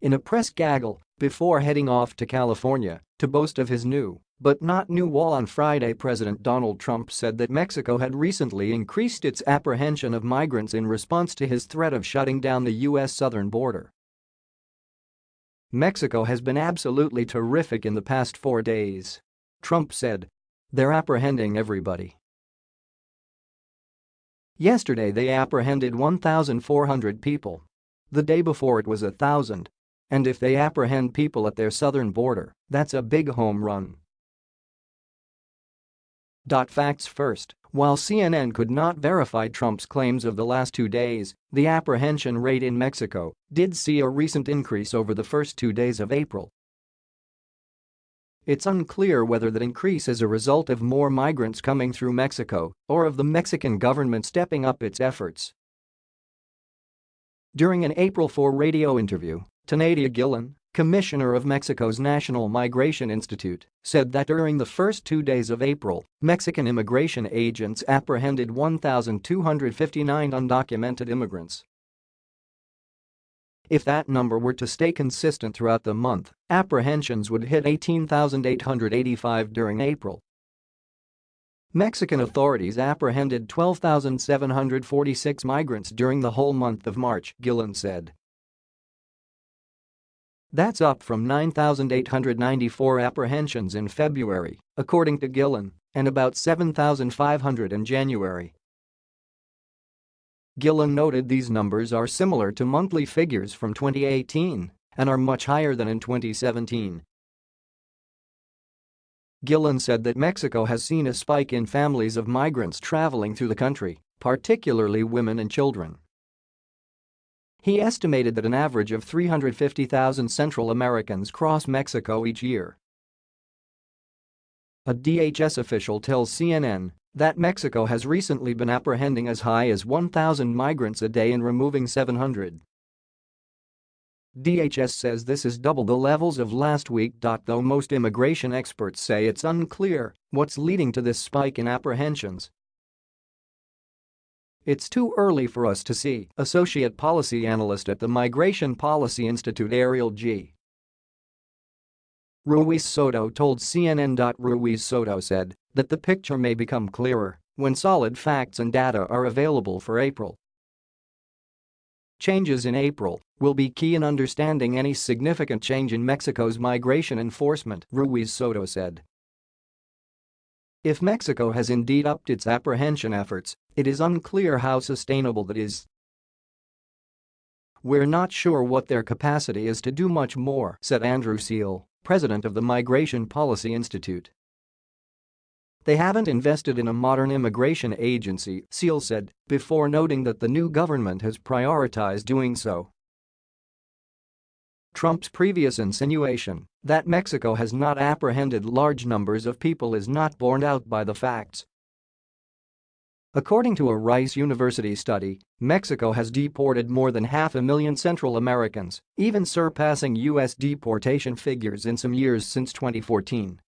In a press gaggle before heading off to California to boast of his new but not new wall on Friday President Donald Trump said that Mexico had recently increased its apprehension of migrants in response to his threat of shutting down the U.S. southern border. Mexico has been absolutely terrific in the past four days. Trump said. They're apprehending everybody. Yesterday they apprehended 1,400 people. The day before it was a thousand. And if they apprehend people at their southern border, that's a big home run. Facts first, while CNN could not verify Trump's claims of the last two days, the apprehension rate in Mexico did see a recent increase over the first two days of April. It's unclear whether that increase is a result of more migrants coming through Mexico or of the Mexican government stepping up its efforts. During an April 4 radio interview, Tonatiuh Guillen, commissioner of Mexico's National Migration Institute, said that during the first two days of April, Mexican immigration agents apprehended 1,259 undocumented immigrants. If that number were to stay consistent throughout the month, apprehensions would hit 18,885 during April. Mexican authorities apprehended 12,746 migrants during the whole month of March, Guillen said. That's up from 9,894 apprehensions in February, according to Guillen, and about 7,500 in January. Guillen noted these numbers are similar to monthly figures from 2018 and are much higher than in 2017. Guillen said that Mexico has seen a spike in families of migrants traveling through the country, particularly women and children. He estimated that an average of 350,000 Central Americans cross Mexico each year. A DHS official tells CNN that Mexico has recently been apprehending as high as 1,000 migrants a day and removing 700. DHS says this is double the levels of last week. Though most immigration experts say it's unclear what's leading to this spike in apprehensions, it's too early for us to see, Associate Policy Analyst at the Migration Policy Institute Ariel G. Ruiz Soto told CNN. Ruiz Soto said that the picture may become clearer when solid facts and data are available for April. Changes in April will be key in understanding any significant change in Mexico's migration enforcement, Ruiz Soto said. If Mexico has indeed upped its apprehension efforts, it is unclear how sustainable that is. We're not sure what their capacity is to do much more, said Andrew Selee, president of the Migration Policy Institute. They haven't invested in a modern immigration agency, Selee said, before noting that the new government has prioritized doing so. Trump's previous insinuation that Mexico has not apprehended large numbers of people is not borne out by the facts. According to a Rice University study, Mexico has deported more than half a million Central Americans, even surpassing U.S. deportation figures in some years since 2014.